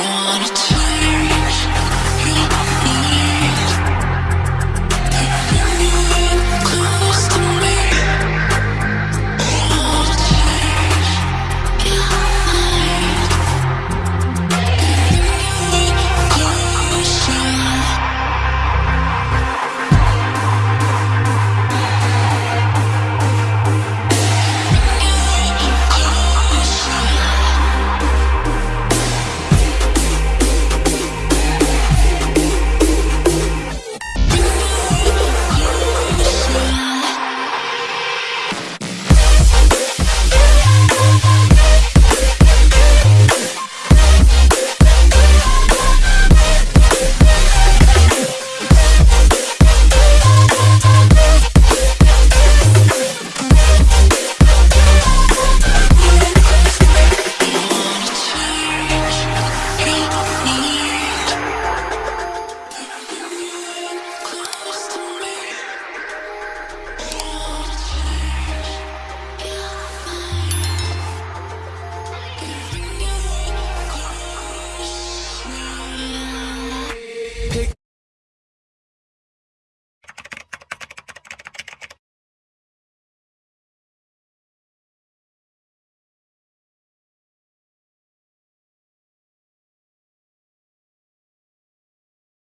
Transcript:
wanna do